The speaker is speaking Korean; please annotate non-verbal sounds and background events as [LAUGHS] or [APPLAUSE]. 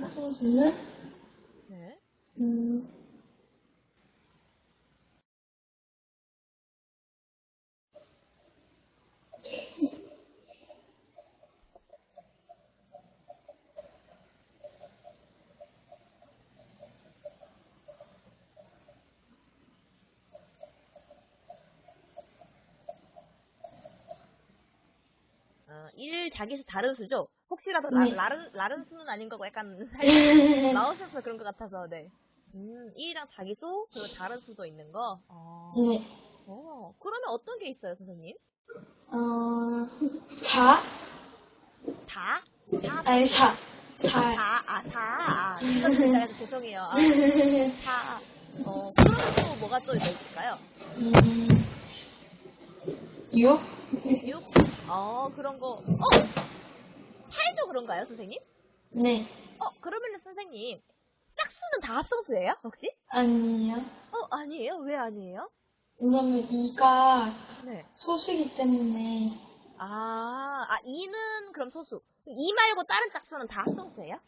소수는, 네. 음, 어, 1 자기수 다른 수죠? 혹시라도 네. 라, 른 라른 수는 아닌 거고 약간 [LAUGHS] [LAUGHS] 나오셔서 그런 것 같아서, 네. 음, 1이랑 자기수, 그리고 다른 수도 있는 거? 어, 네. 어, 그러면 어떤 게 있어요, 선생님? 어, 4, 다? 다? 아니, 4. 4. 4, 아, 4. 아, 진짜 진짜해서 [LAUGHS] 죄송해요. 아, 4. 어, 그러면 또 뭐가 또 있을까요? 음, 6, 6? 어, 그런 거. 어! 8도 그런가요, 선생님? 네. 어, 그러면은 선생님, 짝수는 다 합성수예요, 혹시? 아니에요. 어, 아니에요? 왜 아니에요? 왜냐면 2가 네. 소수기 때문에, 아, 아, 2는 그럼 소수. 2 말고 다른 짝수는 다 합성수예요?